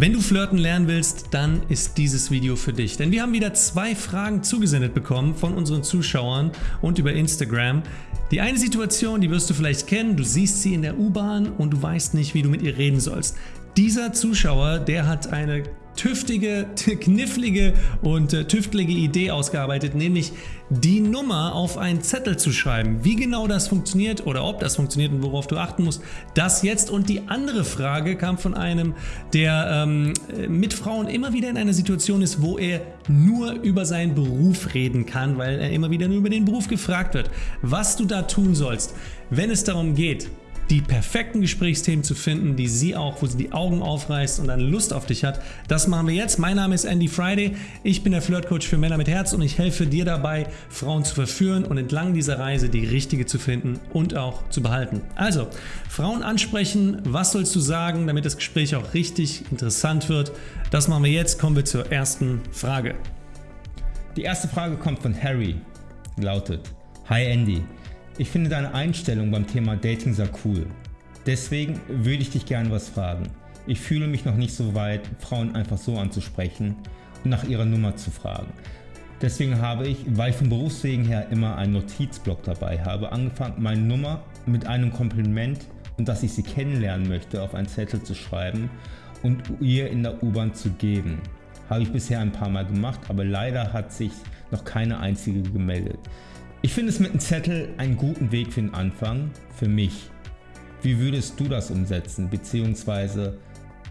Wenn du flirten lernen willst, dann ist dieses Video für dich. Denn wir haben wieder zwei Fragen zugesendet bekommen von unseren Zuschauern und über Instagram. Die eine Situation, die wirst du vielleicht kennen, du siehst sie in der U-Bahn und du weißt nicht, wie du mit ihr reden sollst. Dieser Zuschauer, der hat eine tüftige, knifflige und äh, tüftelige Idee ausgearbeitet, nämlich die Nummer auf einen Zettel zu schreiben. Wie genau das funktioniert oder ob das funktioniert und worauf du achten musst, das jetzt. Und die andere Frage kam von einem, der ähm, mit Frauen immer wieder in einer Situation ist, wo er nur über seinen Beruf reden kann, weil er immer wieder nur über den Beruf gefragt wird. Was du da tun sollst, wenn es darum geht, die perfekten Gesprächsthemen zu finden, die sie auch, wo sie die Augen aufreißt und dann Lust auf dich hat. Das machen wir jetzt. Mein Name ist Andy Friday. Ich bin der Flirtcoach für Männer mit Herz und ich helfe dir dabei, Frauen zu verführen und entlang dieser Reise die richtige zu finden und auch zu behalten. Also, Frauen ansprechen, was sollst du sagen, damit das Gespräch auch richtig interessant wird. Das machen wir jetzt. Kommen wir zur ersten Frage. Die erste Frage kommt von Harry. Lautet, Hi Andy, ich finde deine Einstellung beim Thema Dating sehr cool. Deswegen würde ich dich gerne was fragen. Ich fühle mich noch nicht so weit, Frauen einfach so anzusprechen und nach ihrer Nummer zu fragen. Deswegen habe ich, weil ich vom Berufswegen her immer einen Notizblock dabei habe, angefangen meine Nummer mit einem Kompliment und dass ich sie kennenlernen möchte auf einen Zettel zu schreiben und ihr in der U-Bahn zu geben. Habe ich bisher ein paar Mal gemacht, aber leider hat sich noch keine einzige gemeldet. Ich finde es mit einem Zettel einen guten Weg für den Anfang, für mich. Wie würdest du das umsetzen, beziehungsweise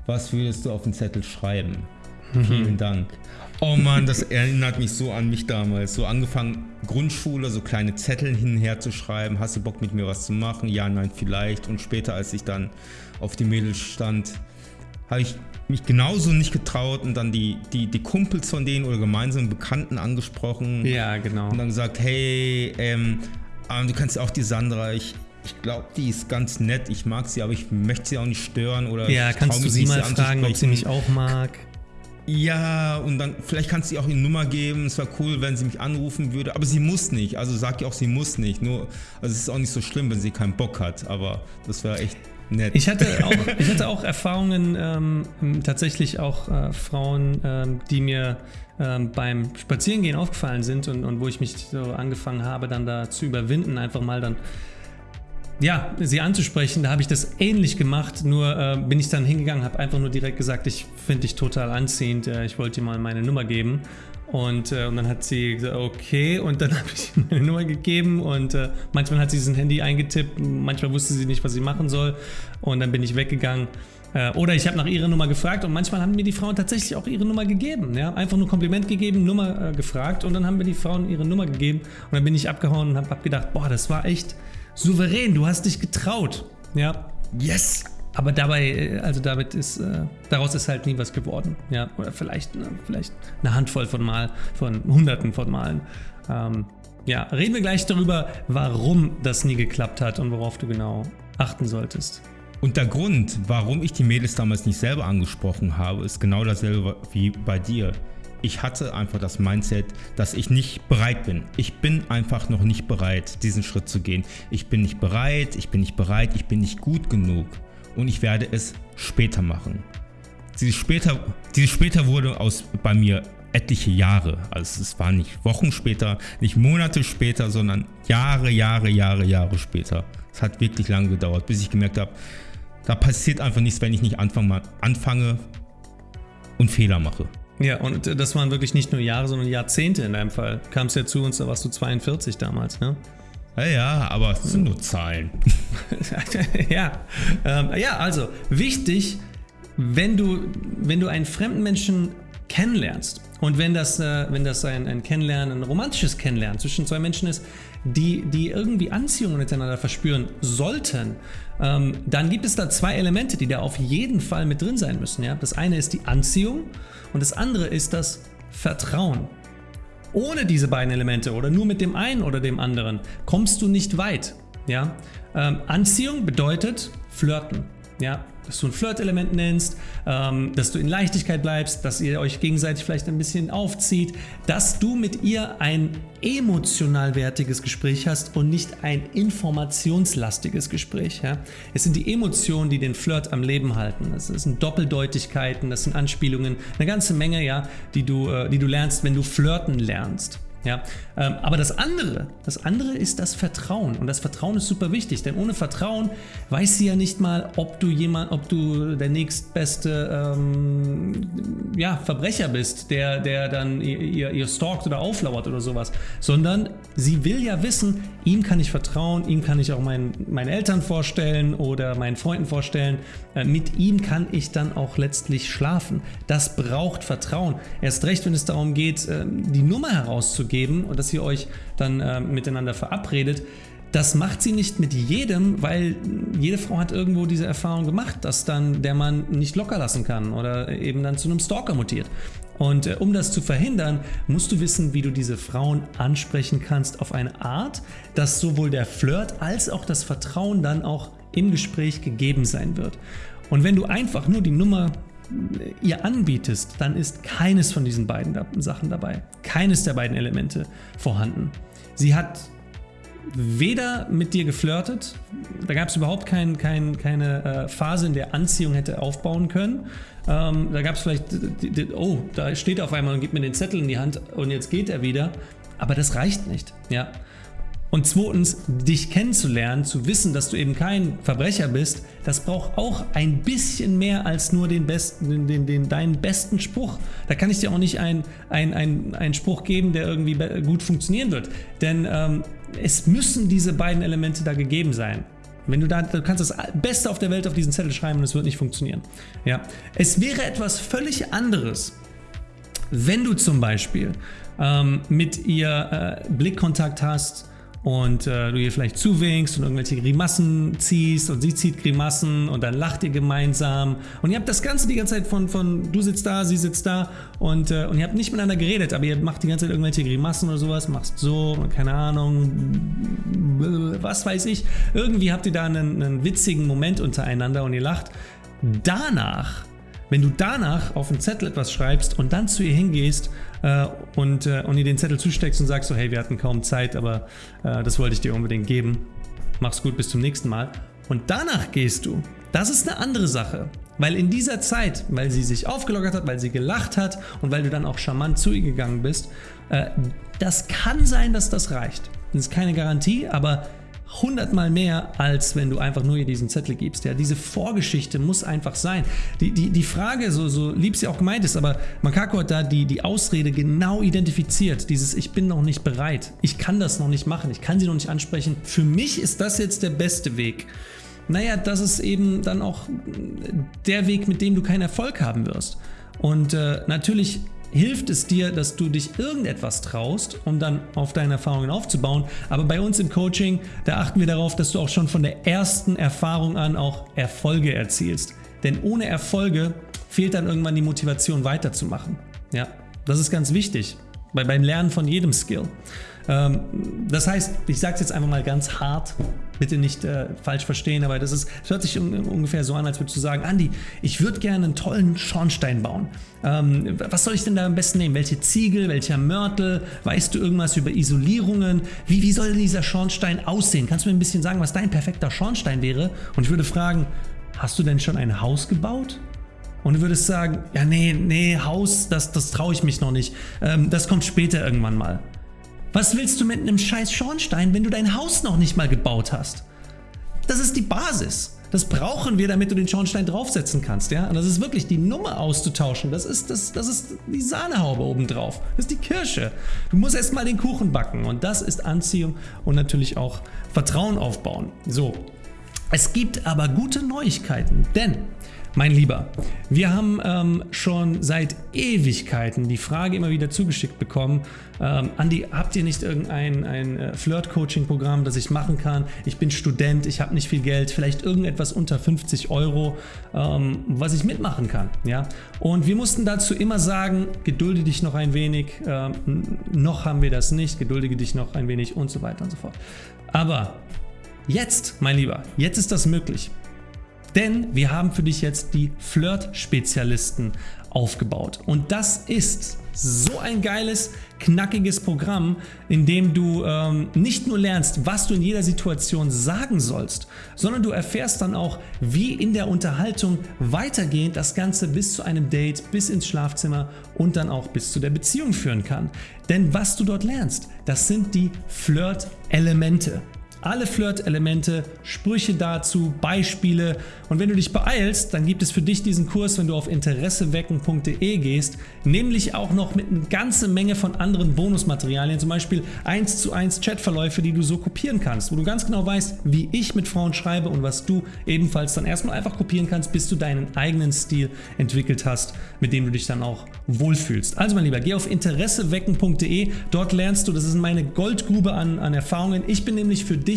was würdest du auf den Zettel schreiben? Mhm. Vielen Dank. Oh Mann, das erinnert mich so an mich damals. So angefangen Grundschule, so kleine Zettel hin und her zu schreiben. Hast du Bock mit mir was zu machen? Ja, nein, vielleicht. Und später, als ich dann auf die Mädels stand, habe ich mich genauso nicht getraut und dann die, die, die Kumpels von denen oder gemeinsamen Bekannten angesprochen. Ja, genau. Und dann gesagt, hey, ähm, du kannst auch die Sandra, ich, ich glaube, die ist ganz nett, ich mag sie, aber ich möchte sie auch nicht stören oder Ja, kannst du sie mal fragen, ob sie mich auch mag? Ja, und dann vielleicht kannst du ihr auch ihre Nummer geben. Es wäre cool, wenn sie mich anrufen würde. Aber sie muss nicht. Also sag ihr auch, sie muss nicht. Nur, also es ist auch nicht so schlimm, wenn sie keinen Bock hat. Aber das wäre echt nett. Ich hatte auch, ich hatte auch Erfahrungen, ähm, tatsächlich auch äh, Frauen, ähm, die mir ähm, beim Spazierengehen aufgefallen sind und, und wo ich mich so angefangen habe, dann da zu überwinden, einfach mal dann ja, sie anzusprechen, da habe ich das ähnlich gemacht, nur äh, bin ich dann hingegangen, habe einfach nur direkt gesagt, ich finde dich total anziehend, äh, ich wollte dir mal meine Nummer geben und, äh, und dann hat sie gesagt, okay, und dann habe ich meine Nummer gegeben und äh, manchmal hat sie sein Handy eingetippt, manchmal wusste sie nicht, was sie machen soll und dann bin ich weggegangen. Äh, oder ich habe nach ihrer Nummer gefragt und manchmal haben mir die Frauen tatsächlich auch ihre Nummer gegeben. Ja? Einfach nur Kompliment gegeben, Nummer äh, gefragt und dann haben mir die Frauen ihre Nummer gegeben und dann bin ich abgehauen und habe hab gedacht, boah, das war echt souverän, du hast dich getraut. Ja. Yes! Aber dabei, äh, also damit ist, äh, daraus ist halt nie was geworden. Ja, oder vielleicht, ne, vielleicht eine Handvoll von Mal, von Hunderten von Malen. Ähm, ja, reden wir gleich darüber, warum das nie geklappt hat und worauf du genau achten solltest. Und der Grund, warum ich die Mädels damals nicht selber angesprochen habe, ist genau dasselbe wie bei dir. Ich hatte einfach das Mindset, dass ich nicht bereit bin. Ich bin einfach noch nicht bereit, diesen Schritt zu gehen. Ich bin nicht bereit, ich bin nicht bereit, ich bin nicht gut genug und ich werde es später machen. Dieses später, dieses später wurde aus bei mir etliche Jahre. Also es war nicht Wochen später, nicht Monate später, sondern Jahre, Jahre, Jahre, Jahre später. Es hat wirklich lange gedauert, bis ich gemerkt habe, da passiert einfach nichts, wenn ich nicht anfange, anfange und Fehler mache. Ja, und das waren wirklich nicht nur Jahre, sondern Jahrzehnte in deinem Fall. Kamst ja zu uns, da warst du 42 damals, ne? Ja, ja, aber es sind nur Zahlen. ja. Ähm, ja, also wichtig, wenn du, wenn du einen fremden Menschen kennenlernst und wenn das, äh, wenn das ein, ein Kennenlernen, ein romantisches Kennenlernen zwischen zwei Menschen ist, die, die irgendwie Anziehung miteinander verspüren sollten, ähm, dann gibt es da zwei Elemente, die da auf jeden Fall mit drin sein müssen. Ja? Das eine ist die Anziehung und das andere ist das Vertrauen. Ohne diese beiden Elemente oder nur mit dem einen oder dem anderen kommst du nicht weit. Ja? Ähm, Anziehung bedeutet flirten. Ja, dass du ein Flirt-Element nennst, ähm, dass du in Leichtigkeit bleibst, dass ihr euch gegenseitig vielleicht ein bisschen aufzieht, dass du mit ihr ein emotional wertiges Gespräch hast und nicht ein informationslastiges Gespräch. Ja? Es sind die Emotionen, die den Flirt am Leben halten. Das sind Doppeldeutigkeiten, das sind Anspielungen, eine ganze Menge, ja, die, du, äh, die du lernst, wenn du flirten lernst. Ja, ähm, aber das andere, das andere ist das Vertrauen und das Vertrauen ist super wichtig, denn ohne Vertrauen weiß sie ja nicht mal, ob du jemand, ob du der nächstbeste ähm, ja, Verbrecher bist, der, der dann ihr, ihr stalkt oder auflauert oder sowas, sondern sie will ja wissen, ihm kann ich vertrauen, ihm kann ich auch meinen, meinen Eltern vorstellen oder meinen Freunden vorstellen, äh, mit ihm kann ich dann auch letztlich schlafen. Das braucht Vertrauen. Erst recht, wenn es darum geht, äh, die Nummer herauszugeben geben und dass ihr euch dann äh, miteinander verabredet. Das macht sie nicht mit jedem, weil jede Frau hat irgendwo diese Erfahrung gemacht, dass dann der Mann nicht locker lassen kann oder eben dann zu einem Stalker mutiert. Und äh, um das zu verhindern, musst du wissen, wie du diese Frauen ansprechen kannst auf eine Art, dass sowohl der Flirt als auch das Vertrauen dann auch im Gespräch gegeben sein wird. Und wenn du einfach nur die Nummer ihr anbietest, dann ist keines von diesen beiden Sachen dabei. Keines der beiden Elemente vorhanden. Sie hat weder mit dir geflirtet, da gab es überhaupt kein, kein, keine äh, Phase, in der Anziehung hätte aufbauen können. Ähm, da gab es vielleicht, oh, da steht er auf einmal und gibt mir den Zettel in die Hand und jetzt geht er wieder. Aber das reicht nicht. Ja. Und zweitens, dich kennenzulernen, zu wissen, dass du eben kein Verbrecher bist, das braucht auch ein bisschen mehr als nur den besten, den, den, deinen besten Spruch. Da kann ich dir auch nicht einen ein, ein Spruch geben, der irgendwie gut funktionieren wird. Denn ähm, es müssen diese beiden Elemente da gegeben sein. Wenn du da, du kannst das Beste auf der Welt auf diesen Zettel schreiben und es wird nicht funktionieren. Ja. Es wäre etwas völlig anderes, wenn du zum Beispiel ähm, mit ihr äh, Blickkontakt hast, und äh, du ihr vielleicht zuwinkst und irgendwelche Grimassen ziehst und sie zieht Grimassen und dann lacht ihr gemeinsam und ihr habt das Ganze die ganze Zeit von, von du sitzt da, sie sitzt da und, äh, und ihr habt nicht miteinander geredet, aber ihr macht die ganze Zeit irgendwelche Grimassen oder sowas, machst so, keine Ahnung, was weiß ich. Irgendwie habt ihr da einen, einen witzigen Moment untereinander und ihr lacht. Danach wenn du danach auf den Zettel etwas schreibst und dann zu ihr hingehst äh, und, äh, und ihr den Zettel zusteckst und sagst so, hey, wir hatten kaum Zeit, aber äh, das wollte ich dir unbedingt geben. Mach's gut, bis zum nächsten Mal. Und danach gehst du. Das ist eine andere Sache. Weil in dieser Zeit, weil sie sich aufgelockert hat, weil sie gelacht hat und weil du dann auch charmant zu ihr gegangen bist, äh, das kann sein, dass das reicht. Das ist keine Garantie, aber hundertmal mehr, als wenn du einfach nur ihr diesen Zettel gibst. Ja, diese Vorgeschichte muss einfach sein. Die, die, die Frage, so, so lieb sie auch gemeint ist, aber Makako hat da die, die Ausrede genau identifiziert. Dieses Ich bin noch nicht bereit. Ich kann das noch nicht machen. Ich kann sie noch nicht ansprechen. Für mich ist das jetzt der beste Weg. Naja, das ist eben dann auch der Weg, mit dem du keinen Erfolg haben wirst. Und äh, natürlich hilft es dir, dass du dich irgendetwas traust, um dann auf deine Erfahrungen aufzubauen. Aber bei uns im Coaching, da achten wir darauf, dass du auch schon von der ersten Erfahrung an auch Erfolge erzielst. Denn ohne Erfolge fehlt dann irgendwann die Motivation weiterzumachen. Ja, das ist ganz wichtig bei, beim Lernen von jedem Skill. Ähm, das heißt, ich sage es jetzt einfach mal ganz hart, bitte nicht äh, falsch verstehen, aber das, ist, das hört sich un ungefähr so an, als würdest du sagen, Andi, ich würde gerne einen tollen Schornstein bauen. Ähm, was soll ich denn da am besten nehmen? Welche Ziegel, welcher Mörtel? Weißt du irgendwas über Isolierungen? Wie, wie soll denn dieser Schornstein aussehen? Kannst du mir ein bisschen sagen, was dein perfekter Schornstein wäre? Und ich würde fragen, hast du denn schon ein Haus gebaut? Und du würdest sagen, ja nee, nee, Haus, das, das traue ich mich noch nicht. Ähm, das kommt später irgendwann mal. Was willst du mit einem scheiß Schornstein, wenn du dein Haus noch nicht mal gebaut hast? Das ist die Basis. Das brauchen wir, damit du den Schornstein draufsetzen kannst. Ja? Und das ist wirklich die Nummer auszutauschen. Das ist, das, das ist die Sahnehaube obendrauf. Das ist die Kirsche. Du musst erst mal den Kuchen backen. Und das ist Anziehung und natürlich auch Vertrauen aufbauen. So, es gibt aber gute Neuigkeiten, denn mein Lieber, wir haben ähm, schon seit Ewigkeiten die Frage immer wieder zugeschickt bekommen, ähm, Andi, habt ihr nicht irgendein ein äh, Flirt-Coaching-Programm, das ich machen kann? Ich bin Student, ich habe nicht viel Geld, vielleicht irgendetwas unter 50 Euro, ähm, was ich mitmachen kann. Ja? Und wir mussten dazu immer sagen, gedulde dich noch ein wenig, ähm, noch haben wir das nicht, geduldige dich noch ein wenig und so weiter und so fort. Aber jetzt, mein Lieber, jetzt ist das möglich. Denn wir haben für dich jetzt die Flirt-Spezialisten aufgebaut. Und das ist so ein geiles, knackiges Programm, in dem du ähm, nicht nur lernst, was du in jeder Situation sagen sollst, sondern du erfährst dann auch, wie in der Unterhaltung weitergehend das Ganze bis zu einem Date, bis ins Schlafzimmer und dann auch bis zu der Beziehung führen kann. Denn was du dort lernst, das sind die Flirt-Elemente alle Flirt-Elemente, Sprüche dazu, Beispiele und wenn du dich beeilst, dann gibt es für dich diesen Kurs, wenn du auf interessewecken.de gehst, nämlich auch noch mit einer ganzen Menge von anderen Bonusmaterialien, zum Beispiel 1 zu 1 Chatverläufe, die du so kopieren kannst, wo du ganz genau weißt, wie ich mit Frauen schreibe und was du ebenfalls dann erstmal einfach kopieren kannst, bis du deinen eigenen Stil entwickelt hast, mit dem du dich dann auch wohlfühlst. Also mein Lieber, geh auf interessewecken.de, dort lernst du, das ist meine Goldgrube an, an Erfahrungen. Ich bin nämlich für dich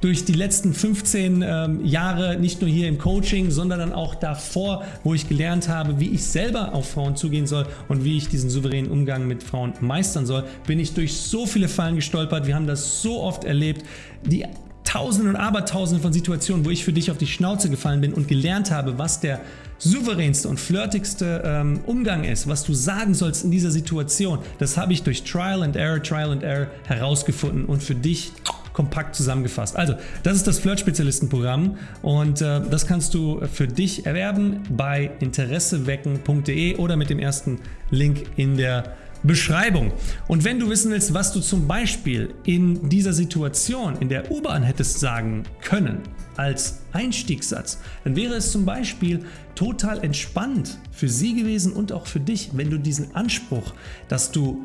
durch die letzten 15 ähm, Jahre, nicht nur hier im Coaching, sondern dann auch davor, wo ich gelernt habe, wie ich selber auf Frauen zugehen soll und wie ich diesen souveränen Umgang mit Frauen meistern soll, bin ich durch so viele Fallen gestolpert. Wir haben das so oft erlebt. Die Tausende und Abertausende von Situationen, wo ich für dich auf die Schnauze gefallen bin und gelernt habe, was der souveränste und flirtigste ähm, Umgang ist, was du sagen sollst in dieser Situation, das habe ich durch Trial and Error, Trial and Error herausgefunden und für dich kompakt zusammengefasst. Also, das ist das Flirt-Spezialisten-Programm und äh, das kannst du für dich erwerben bei interessewecken.de oder mit dem ersten Link in der Beschreibung. Und wenn du wissen willst, was du zum Beispiel in dieser Situation in der U-Bahn hättest sagen können als Einstiegssatz, dann wäre es zum Beispiel total entspannt für sie gewesen und auch für dich, wenn du diesen Anspruch, dass du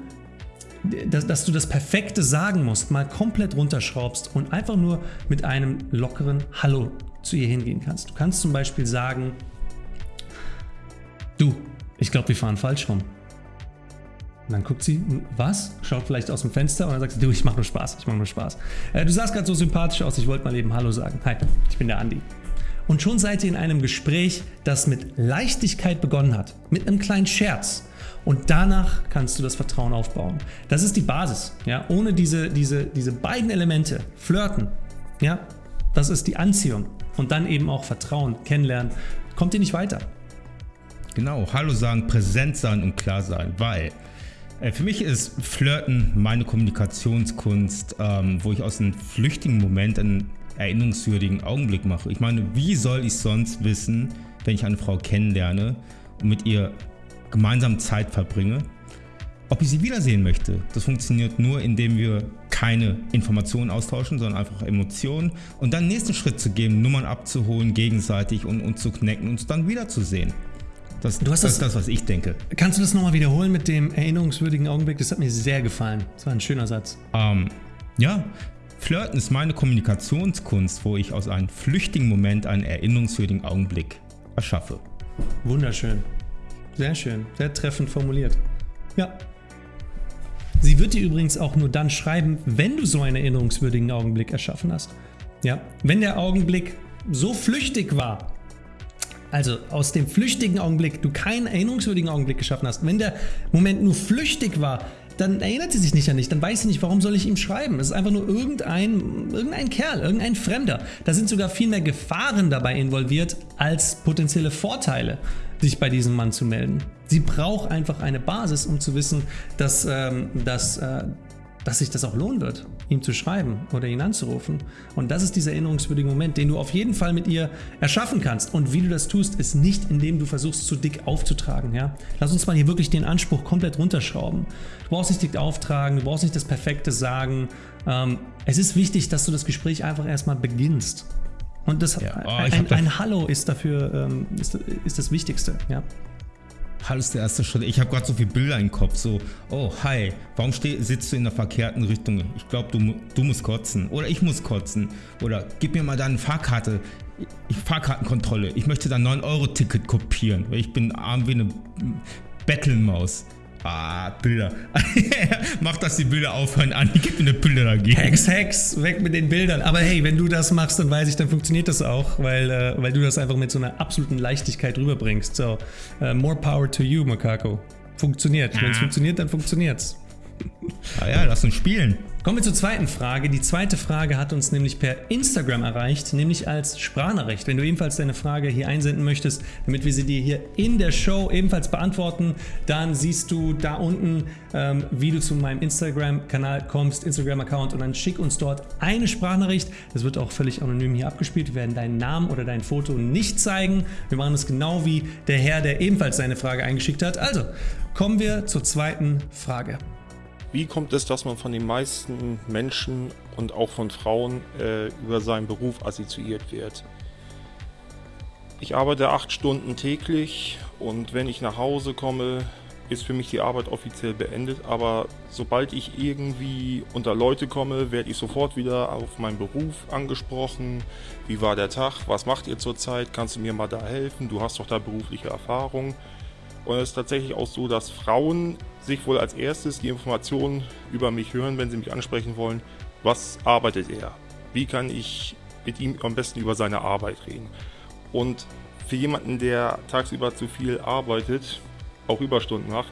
dass, dass, du das Perfekte sagen musst, mal komplett runterschraubst und einfach nur mit einem lockeren Hallo zu ihr hingehen kannst. Du kannst zum Beispiel sagen, du, ich glaube, wir fahren falsch rum. Und dann guckt sie, was? Schaut vielleicht aus dem Fenster und dann sagt sie, du, ich mache nur Spaß, ich mache nur Spaß. Äh, du sahst gerade so sympathisch aus, ich wollte mal eben Hallo sagen. Hi, ich bin der Andi. Und schon seid ihr in einem Gespräch, das mit Leichtigkeit begonnen hat, mit einem kleinen Scherz. Und danach kannst du das Vertrauen aufbauen. Das ist die Basis. Ja? Ohne diese, diese, diese beiden Elemente, Flirten, ja? das ist die Anziehung und dann eben auch Vertrauen, Kennenlernen, kommt ihr nicht weiter. Genau, Hallo sagen, präsent sein und klar sein, weil äh, für mich ist Flirten meine Kommunikationskunst, ähm, wo ich aus einem flüchtigen Moment einen erinnerungswürdigen Augenblick mache. Ich meine, wie soll ich sonst wissen, wenn ich eine Frau kennenlerne und mit ihr gemeinsam Zeit verbringe, ob ich sie wiedersehen möchte. Das funktioniert nur, indem wir keine Informationen austauschen, sondern einfach Emotionen und dann den nächsten Schritt zu gehen, Nummern abzuholen gegenseitig und uns zu knacken und uns dann wiederzusehen. Das, du hast das, das, ist das, was ich denke. Kannst du das nochmal wiederholen mit dem erinnerungswürdigen Augenblick? Das hat mir sehr gefallen. Das war ein schöner Satz. Ähm, ja, Flirten ist meine Kommunikationskunst, wo ich aus einem flüchtigen Moment einen erinnerungswürdigen Augenblick erschaffe. Wunderschön. Sehr schön, sehr treffend formuliert. Ja. Sie wird dir übrigens auch nur dann schreiben, wenn du so einen erinnerungswürdigen Augenblick erschaffen hast. Ja, wenn der Augenblick so flüchtig war, also aus dem flüchtigen Augenblick du keinen erinnerungswürdigen Augenblick geschaffen hast, wenn der Moment nur flüchtig war, dann erinnert sie sich nicht an dich, dann weiß sie nicht, warum soll ich ihm schreiben. Es ist einfach nur irgendein, irgendein Kerl, irgendein Fremder. Da sind sogar viel mehr Gefahren dabei involviert als potenzielle Vorteile, sich bei diesem Mann zu melden. Sie braucht einfach eine Basis, um zu wissen, dass, ähm, dass, äh, dass sich das auch lohnen wird, ihm zu schreiben oder ihn anzurufen. Und das ist dieser erinnerungswürdige Moment, den du auf jeden Fall mit ihr erschaffen kannst. Und wie du das tust, ist nicht, indem du versuchst, zu dick aufzutragen. Ja? Lass uns mal hier wirklich den Anspruch komplett runterschrauben. Du brauchst nicht dick auftragen, du brauchst nicht das Perfekte sagen. Ähm, es ist wichtig, dass du das Gespräch einfach erstmal beginnst. Und das, ja. oh, ein, ein, Hallo ist dafür ähm, ist, ist das Wichtigste. Ja? Hallo ist der erste Schritt. Ich habe gerade so viele Bilder im Kopf. So, oh, hi, warum steh, sitzt du in der verkehrten Richtung? Ich glaube, du, du musst kotzen. Oder ich muss kotzen. Oder gib mir mal deine Fahrkarte. Ich, Fahrkartenkontrolle. Ich möchte dein 9-Euro-Ticket kopieren. Weil ich bin arm wie eine Bettelmaus. Ah, Bilder. Mach, dass die Bilder aufhören. Anni, gib mir eine Bilder dagegen. Hex, Hex, weg mit den Bildern. Aber hey, wenn du das machst, dann weiß ich, dann funktioniert das auch, weil, äh, weil du das einfach mit so einer absoluten Leichtigkeit rüberbringst. So, uh, more power to you, Makako. Funktioniert. Wenn es funktioniert, dann funktioniert's. Ah ja, lass uns spielen. Kommen wir zur zweiten Frage. Die zweite Frage hat uns nämlich per Instagram erreicht, nämlich als Sprachnachricht. Wenn du ebenfalls deine Frage hier einsenden möchtest, damit wir sie dir hier in der Show ebenfalls beantworten, dann siehst du da unten, ähm, wie du zu meinem Instagram-Kanal kommst, Instagram-Account und dann schick uns dort eine Sprachnachricht. Das wird auch völlig anonym hier abgespielt. Wir werden deinen Namen oder dein Foto nicht zeigen. Wir machen es genau wie der Herr, der ebenfalls seine Frage eingeschickt hat. Also, kommen wir zur zweiten Frage. Wie kommt es, dass man von den meisten Menschen und auch von Frauen äh, über seinen Beruf assoziiert wird? Ich arbeite acht Stunden täglich und wenn ich nach Hause komme, ist für mich die Arbeit offiziell beendet. Aber sobald ich irgendwie unter Leute komme, werde ich sofort wieder auf meinen Beruf angesprochen. Wie war der Tag? Was macht ihr zurzeit? Kannst du mir mal da helfen? Du hast doch da berufliche Erfahrung. Und es ist tatsächlich auch so, dass Frauen sich wohl als erstes die Informationen über mich hören, wenn sie mich ansprechen wollen. Was arbeitet er? Wie kann ich mit ihm am besten über seine Arbeit reden? Und für jemanden, der tagsüber zu viel arbeitet, auch Überstunden macht,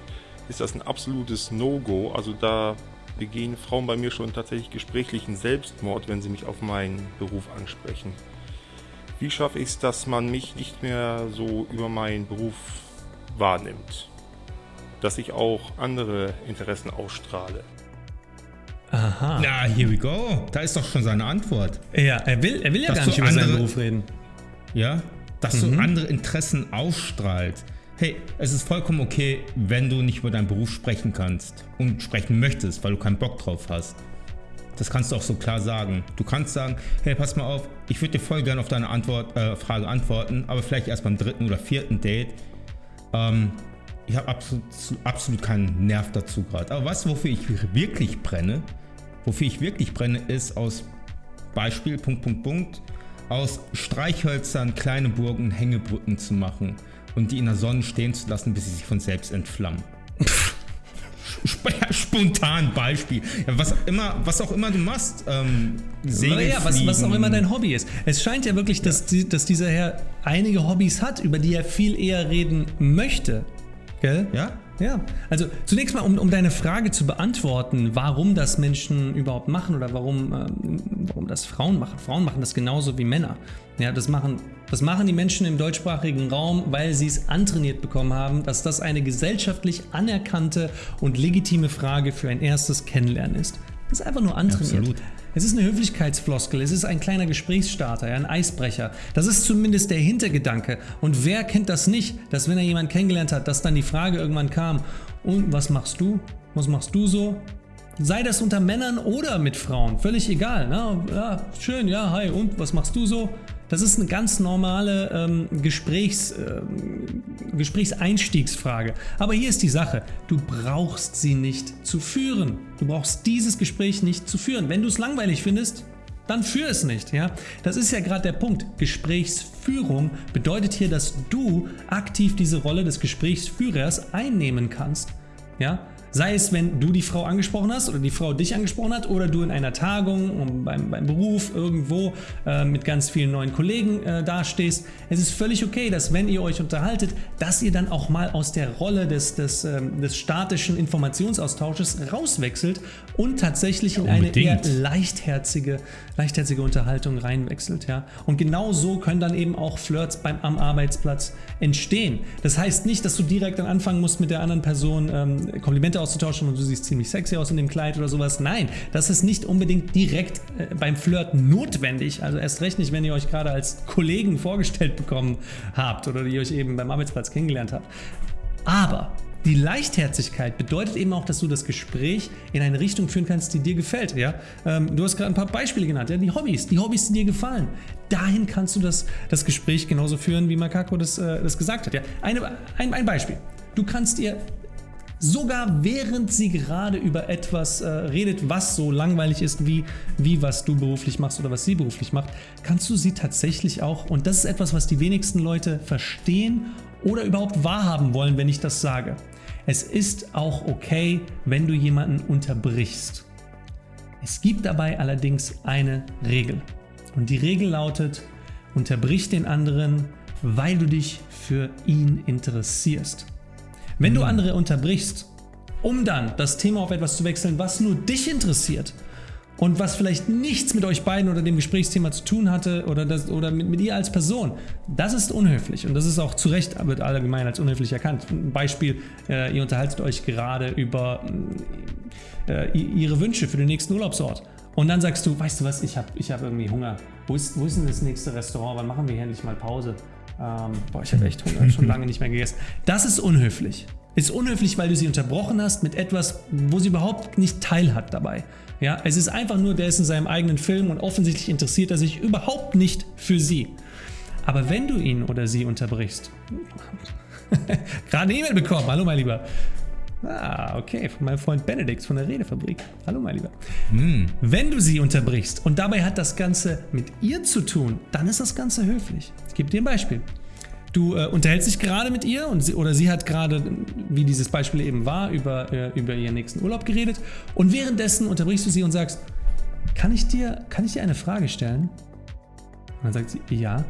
ist das ein absolutes No-Go. Also da begehen Frauen bei mir schon tatsächlich gesprächlichen Selbstmord, wenn sie mich auf meinen Beruf ansprechen. Wie schaffe ich es, dass man mich nicht mehr so über meinen Beruf wahrnimmt. Dass ich auch andere Interessen ausstrahle. Aha. Na, here we go. Da ist doch schon seine Antwort. Ja, er will, er will ja dass gar nicht über andere, seinen Beruf reden. Ja, dass mhm. du andere Interessen ausstrahlst. Hey, es ist vollkommen okay, wenn du nicht über deinen Beruf sprechen kannst und sprechen möchtest, weil du keinen Bock drauf hast. Das kannst du auch so klar sagen. Du kannst sagen, hey, pass mal auf, ich würde dir voll gerne auf deine Antwort, äh, Frage antworten, aber vielleicht erst beim dritten oder vierten Date. Ähm, ich habe absolut, absolut keinen Nerv dazu gerade. Aber was, wofür ich wirklich brenne, wofür ich wirklich brenne, ist aus Beispiel, Punkt, Punkt, Punkt, aus Streichhölzern kleine Burgen, Hängebrücken zu machen und die in der Sonne stehen zu lassen, bis sie sich von selbst entflammen. Spontan Beispiel. Ja, was, immer, was auch immer du machst. Ähm, ja, was, was, auch immer dein Hobby ist. Es scheint ja wirklich, dass, die, dass dieser Herr einige Hobbys hat, über die er viel eher reden möchte. Gell? Ja? Ja, also zunächst mal, um, um deine Frage zu beantworten, warum das Menschen überhaupt machen oder warum, ähm, warum das Frauen machen. Frauen machen das genauso wie Männer. Ja, das machen, das machen die Menschen im deutschsprachigen Raum, weil sie es antrainiert bekommen haben, dass das eine gesellschaftlich anerkannte und legitime Frage für ein erstes Kennenlernen ist. Das ist einfach nur antrainiert. Absolut. Es ist eine Höflichkeitsfloskel, es ist ein kleiner Gesprächsstarter, ein Eisbrecher. Das ist zumindest der Hintergedanke. Und wer kennt das nicht, dass wenn er jemanden kennengelernt hat, dass dann die Frage irgendwann kam, und was machst du? Was machst du so? Sei das unter Männern oder mit Frauen, völlig egal. Ne? Ja, schön, ja, hi, und was machst du so? Das ist eine ganz normale ähm, Gesprächs, äh, Gesprächseinstiegsfrage. Aber hier ist die Sache, du brauchst sie nicht zu führen. Du brauchst dieses Gespräch nicht zu führen. Wenn du es langweilig findest, dann führ es nicht. Ja? Das ist ja gerade der Punkt. Gesprächsführung bedeutet hier, dass du aktiv diese Rolle des Gesprächsführers einnehmen kannst. Ja? Sei es, wenn du die Frau angesprochen hast oder die Frau dich angesprochen hat oder du in einer Tagung beim, beim Beruf irgendwo äh, mit ganz vielen neuen Kollegen äh, dastehst. Es ist völlig okay, dass wenn ihr euch unterhaltet, dass ihr dann auch mal aus der Rolle des, des, ähm, des statischen Informationsaustausches rauswechselt und tatsächlich in eine eher leichtherzige, leichtherzige Unterhaltung reinwechselt. Ja? Und genau so können dann eben auch Flirts beim, am Arbeitsplatz entstehen. Das heißt nicht, dass du direkt dann anfangen musst mit der anderen Person ähm, Komplimente auszutauschen und du siehst ziemlich sexy aus in dem Kleid oder sowas. Nein, das ist nicht unbedingt direkt äh, beim Flirten notwendig. Also erst recht nicht, wenn ihr euch gerade als Kollegen vorgestellt bekommen habt oder die euch eben beim Arbeitsplatz kennengelernt habt. Aber die Leichtherzigkeit bedeutet eben auch, dass du das Gespräch in eine Richtung führen kannst, die dir gefällt. Ja? Ähm, du hast gerade ein paar Beispiele genannt, ja? die Hobbys, die Hobbys, die dir gefallen. Dahin kannst du das, das Gespräch genauso führen, wie Makako das, äh, das gesagt hat. Ja? Eine, ein, ein Beispiel. Du kannst ihr sogar während sie gerade über etwas äh, redet, was so langweilig ist, wie, wie was du beruflich machst oder was sie beruflich macht, kannst du sie tatsächlich auch, und das ist etwas, was die wenigsten Leute verstehen oder überhaupt wahrhaben wollen, wenn ich das sage. Es ist auch okay, wenn du jemanden unterbrichst. Es gibt dabei allerdings eine Regel. Und die Regel lautet, unterbrich den anderen, weil du dich für ihn interessierst. Wenn mhm. du andere unterbrichst, um dann das Thema auf etwas zu wechseln, was nur dich interessiert, und was vielleicht nichts mit euch beiden oder dem Gesprächsthema zu tun hatte oder, das, oder mit, mit ihr als Person, das ist unhöflich und das ist auch zu Recht wird allgemein als unhöflich erkannt. Ein Beispiel, äh, ihr unterhaltet euch gerade über äh, ihre Wünsche für den nächsten Urlaubsort und dann sagst du, weißt du was, ich habe ich hab irgendwie Hunger. Wo ist, wo ist denn das nächste Restaurant? Wann machen wir hier endlich mal Pause? Ähm, boah, ich habe echt Hunger, schon lange nicht mehr gegessen. Das ist unhöflich. Ist unhöflich, weil du sie unterbrochen hast mit etwas, wo sie überhaupt nicht teil hat dabei. Ja, es ist einfach nur, der ist in seinem eigenen Film und offensichtlich interessiert er sich überhaupt nicht für sie. Aber wenn du ihn oder sie unterbrichst, gerade eine E-Mail bekommen, hallo mein Lieber, Ah, okay, von meinem Freund Benedikt von der Redefabrik. Hallo, mein Lieber. Mm. Wenn du sie unterbrichst und dabei hat das Ganze mit ihr zu tun, dann ist das Ganze höflich. Ich gebe dir ein Beispiel. Du äh, unterhältst dich gerade mit ihr und sie, oder sie hat gerade, wie dieses Beispiel eben war, über, äh, über ihren nächsten Urlaub geredet und währenddessen unterbrichst du sie und sagst, kann ich dir, kann ich dir eine Frage stellen? Und dann sagt sie, ja.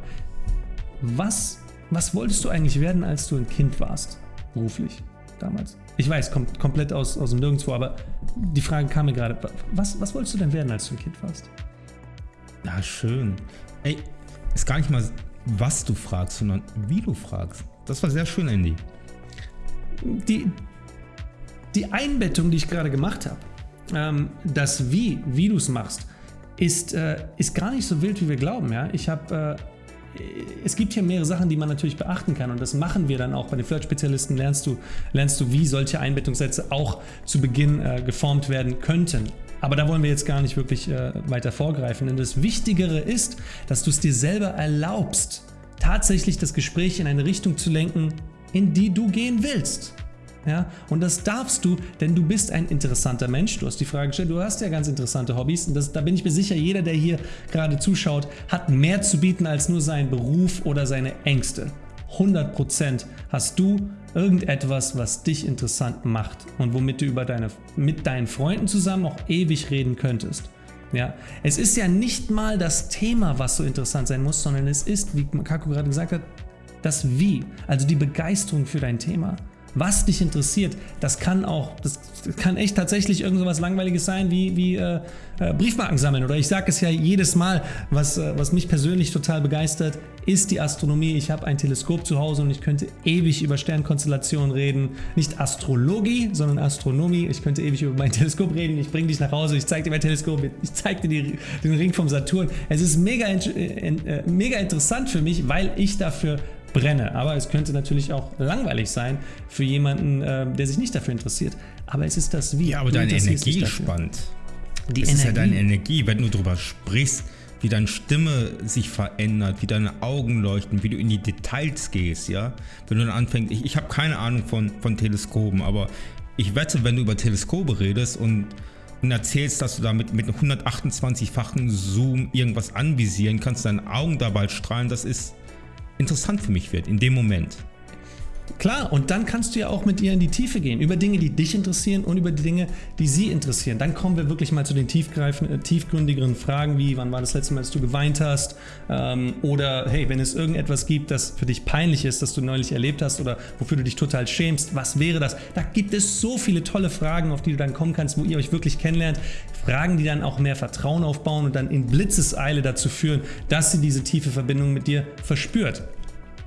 Was, was wolltest du eigentlich werden, als du ein Kind warst, beruflich, damals? Ich weiß, kommt komplett aus, aus dem Nirgendwo, aber die Frage kam mir gerade. Was, was wolltest du denn werden, als du ein Kind warst? Ja, schön. Ey, ist gar nicht mal, was du fragst, sondern wie du fragst. Das war sehr schön, Andy. Die, die Einbettung, die ich gerade gemacht habe, ähm, das Wie, wie du es machst, ist, äh, ist gar nicht so wild, wie wir glauben. Ja? Ich habe äh, es gibt hier mehrere Sachen, die man natürlich beachten kann und das machen wir dann auch. Bei den Flirt-Spezialisten lernst du, lernst du, wie solche Einbettungssätze auch zu Beginn äh, geformt werden könnten. Aber da wollen wir jetzt gar nicht wirklich äh, weiter vorgreifen, denn das Wichtigere ist, dass du es dir selber erlaubst, tatsächlich das Gespräch in eine Richtung zu lenken, in die du gehen willst. Ja? Und das darfst du, denn du bist ein interessanter Mensch. Du hast die Frage gestellt, du hast ja ganz interessante Hobbys. Und das, da bin ich mir sicher, jeder, der hier gerade zuschaut, hat mehr zu bieten als nur seinen Beruf oder seine Ängste. 100% hast du irgendetwas, was dich interessant macht und womit du über deine, mit deinen Freunden zusammen auch ewig reden könntest. Ja, es ist ja nicht mal das Thema, was so interessant sein muss, sondern es ist, wie Kako gerade gesagt hat, das Wie, also die Begeisterung für dein Thema was dich interessiert. Das kann auch, das kann echt tatsächlich irgend so was Langweiliges sein wie, wie äh, äh, Briefmarken sammeln. Oder ich sage es ja jedes Mal, was, äh, was mich persönlich total begeistert, ist die Astronomie. Ich habe ein Teleskop zu Hause und ich könnte ewig über Sternkonstellationen reden. Nicht Astrologie, sondern Astronomie. Ich könnte ewig über mein Teleskop reden. Ich bringe dich nach Hause, ich zeige dir mein Teleskop, ich zeige dir die, den Ring vom Saturn. Es ist mega, äh, äh, mega interessant für mich, weil ich dafür brenne. Aber es könnte natürlich auch langweilig sein für jemanden, äh, der sich nicht dafür interessiert. Aber es ist das Wie. Ja, aber deine Energie spannend. Die es Energie. ist ja deine Energie, wenn du darüber sprichst, wie deine Stimme sich verändert, wie deine Augen leuchten, wie du in die Details gehst, ja. Wenn du dann anfängst, ich, ich habe keine Ahnung von, von Teleskopen, aber ich wette, wenn du über Teleskope redest und, und erzählst, dass du damit mit 128-fachen Zoom irgendwas anvisieren kannst, deine Augen dabei strahlen, das ist interessant für mich wird in dem Moment. Klar, und dann kannst du ja auch mit ihr in die Tiefe gehen, über Dinge, die dich interessieren und über die Dinge, die sie interessieren. Dann kommen wir wirklich mal zu den äh, tiefgründigeren Fragen, wie wann war das letzte Mal, dass du geweint hast ähm, oder hey, wenn es irgendetwas gibt, das für dich peinlich ist, das du neulich erlebt hast oder wofür du dich total schämst, was wäre das? Da gibt es so viele tolle Fragen, auf die du dann kommen kannst, wo ihr euch wirklich kennenlernt. Fragen, die dann auch mehr Vertrauen aufbauen und dann in Blitzeseile dazu führen, dass sie diese tiefe Verbindung mit dir verspürt.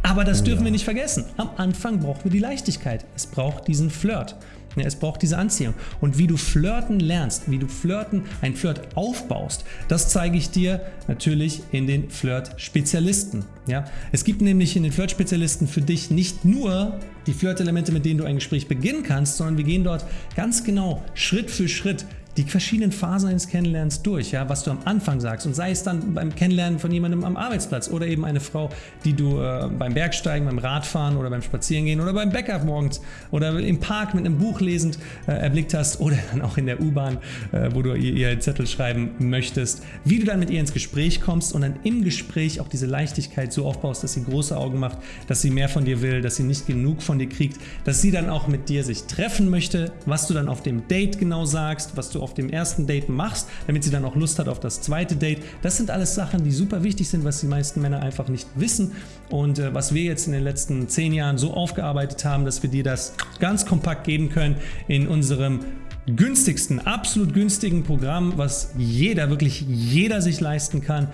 Aber das dürfen wir nicht vergessen. Am Anfang brauchen wir die Leichtigkeit. Es braucht diesen Flirt. Es braucht diese Anziehung. Und wie du flirten lernst, wie du flirten, ein Flirt aufbaust, das zeige ich dir natürlich in den Flirt-Spezialisten. Ja? Es gibt nämlich in den Flirt-Spezialisten für dich nicht nur die Flirt-Elemente, mit denen du ein Gespräch beginnen kannst, sondern wir gehen dort ganz genau Schritt für Schritt die verschiedenen Phasen eines Kennenlernens durch, ja, was du am Anfang sagst. Und sei es dann beim Kennenlernen von jemandem am Arbeitsplatz oder eben eine Frau, die du äh, beim Bergsteigen, beim Radfahren oder beim Spazierengehen oder beim Bäcker morgens oder im Park mit einem Buch lesend äh, erblickt hast oder dann auch in der U-Bahn, äh, wo du ihr, ihr Zettel schreiben möchtest, wie du dann mit ihr ins Gespräch kommst und dann im Gespräch auch diese Leichtigkeit so aufbaust, dass sie große Augen macht, dass sie mehr von dir will, dass sie nicht genug von dir kriegt, dass sie dann auch mit dir sich treffen möchte, was du dann auf dem Date genau sagst, was du auf dem ersten Date machst, damit sie dann auch Lust hat auf das zweite Date. Das sind alles Sachen, die super wichtig sind, was die meisten Männer einfach nicht wissen und äh, was wir jetzt in den letzten zehn Jahren so aufgearbeitet haben, dass wir dir das ganz kompakt geben können in unserem günstigsten, absolut günstigen Programm, was jeder, wirklich jeder sich leisten kann,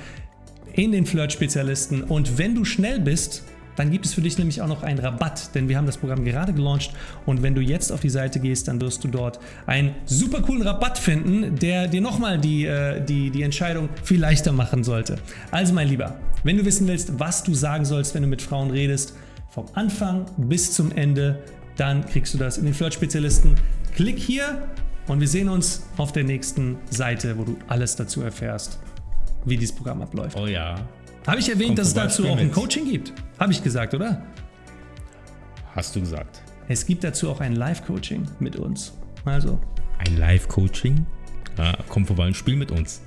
in den Flirt-Spezialisten. Und wenn du schnell bist, dann gibt es für dich nämlich auch noch einen Rabatt, denn wir haben das Programm gerade gelauncht und wenn du jetzt auf die Seite gehst, dann wirst du dort einen super coolen Rabatt finden, der dir nochmal die, äh, die, die Entscheidung viel leichter machen sollte. Also mein Lieber, wenn du wissen willst, was du sagen sollst, wenn du mit Frauen redest, vom Anfang bis zum Ende, dann kriegst du das in den Flirt-Spezialisten. Klick hier und wir sehen uns auf der nächsten Seite, wo du alles dazu erfährst, wie dieses Programm abläuft. Oh ja. Habe ich erwähnt, Kommt dass es dazu auch ein. Coaching gibt? Habe ich gesagt, oder? Hast du gesagt. Es gibt dazu auch ein Live-Coaching mit uns. Also, Ein Live-Coaching? Ja, komm vorbei und spiel mit uns.